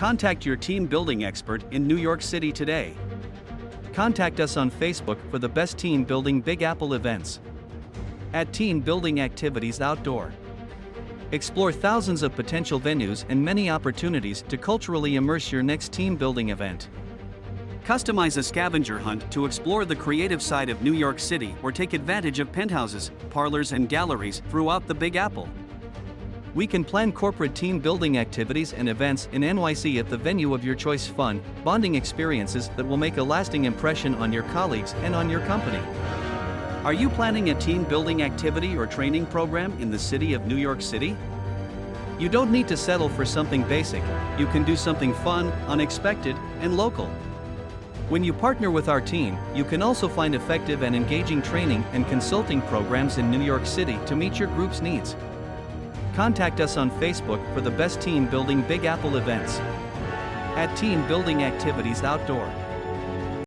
Contact your team building expert in New York City today. Contact us on Facebook for the best team building Big Apple events. At Team Building Activities Outdoor. Explore thousands of potential venues and many opportunities to culturally immerse your next team building event. Customize a scavenger hunt to explore the creative side of New York City or take advantage of penthouses, parlors, and galleries throughout the Big Apple. We can plan corporate team building activities and events in NYC at the venue of your choice fun, bonding experiences that will make a lasting impression on your colleagues and on your company. Are you planning a team building activity or training program in the city of New York City? You don't need to settle for something basic, you can do something fun, unexpected, and local. When you partner with our team, you can also find effective and engaging training and consulting programs in New York City to meet your group's needs. Contact us on Facebook for the best team building Big Apple events. At Team Building Activities Outdoor.